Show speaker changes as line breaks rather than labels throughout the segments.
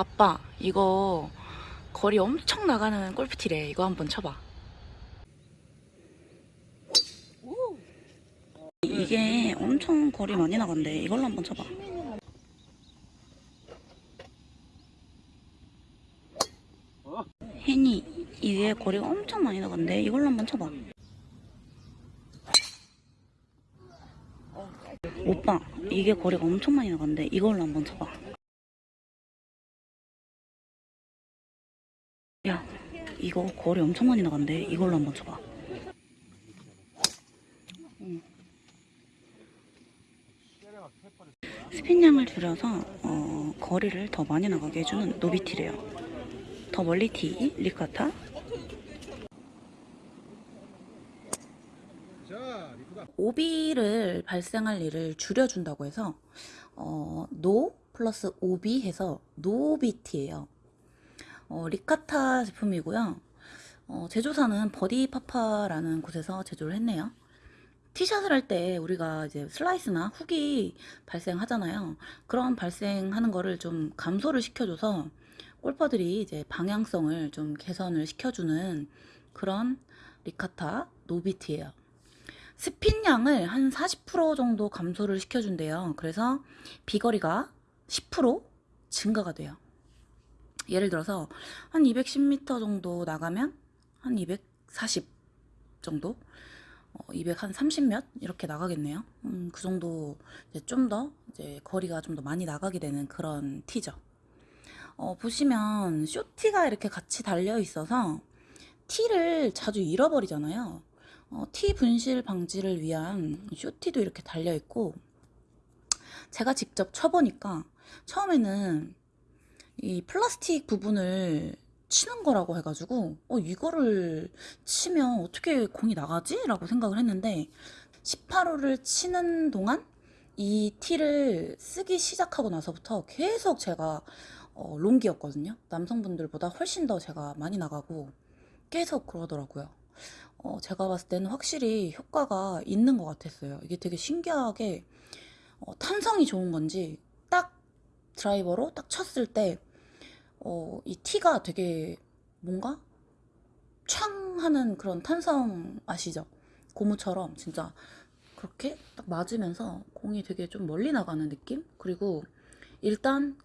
아빠 이거 거리 엄청 나가는 골프티래. 이거 한번 쳐봐. 이게 엄청 거리 많이 나간대. 이걸로 한번 쳐봐. 혜니 이게 거리가 엄청 많이 나간대. 이걸로 한번 쳐봐. 오빠 이게 거리가 엄청 많이 나간대. 이걸로 한번 쳐봐 이거 거리 엄청 많이 나간대 이걸로 한번 쳐봐 응. 스핀량을 줄여서 어, 거리를 더 많이 나가게 해주는 노비티래요 더 멀리 티 리카타. 오비를 발생할 일을 줄여준다고 해서 어, no 플러스 오비 해서 노비티예요. 어, 리카타 제품이고요. 어, 제조사는 버디파파라는 곳에서 제조를 했네요. 티샷을 할 때 우리가 이제 슬라이스나 훅이 발생하잖아요. 그런 발생하는 거를 좀 감소를 시켜줘서 골퍼들이 이제 방향성을 좀 개선을 시켜주는 그런 리카타 노비티예요. 스핀량을 한 40% 정도 감소를 시켜준대요. 그래서 비거리가 10% 증가가 돼요. 예를 들어서 한 210m 정도 나가면 한 240 정도? 어, 200한 30몇 이렇게 나가겠네요. 음, 그 정도 좀 더 이제 거리가 좀 더 많이 나가게 되는 그런 티죠. 어, 보시면 쇼티가 이렇게 같이 달려 있어서 티를 자주 잃어버리잖아요. 어, 티 분실 방지를 위한 쇼티도 이렇게 달려 있고 제가 직접 쳐보니까 처음에는 이 플라스틱 부분을 치는 거라고 해가지고 어 이거를 치면 어떻게 공이 나가지? 라고 생각을 했는데 18호를 치는 동안 이 티를 쓰기 시작하고 나서부터 계속 제가 어, 롱기였거든요. 남성분들보다 훨씬 더 제가 많이 나가고 계속 그러더라고요. 어, 제가 봤을 때는 확실히 효과가 있는 것 같았어요. 이게 되게 신기하게 어, 탄성이 좋은 건지 딱 드라이버로 딱 쳤을 때 어, 이 티가 되게 뭔가 촥 하는 그런 탄성 아시죠? 고무처럼 진짜 그렇게 딱 맞으면서 공이 되게 좀 멀리 나가는 느낌? 그리고 일단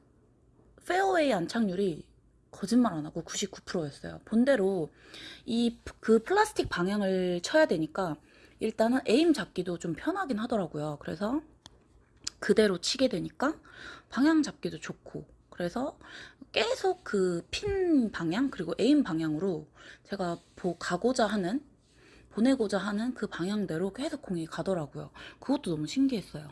페어웨이 안착률이 거짓말 안 하고 99%였어요. 본대로 이 그 플라스틱 방향을 쳐야 되니까 일단은 aim 잡기도 좀 편하긴 하더라고요. 그래서 그대로 치게 되니까 방향 잡기도 좋고 그래서 계속 그 핀 방향 그리고 aim 방향으로 제가 보, 가고자 하는 보내고자 하는 그 방향대로 계속 공이 가더라고요. 그것도 너무 신기했어요.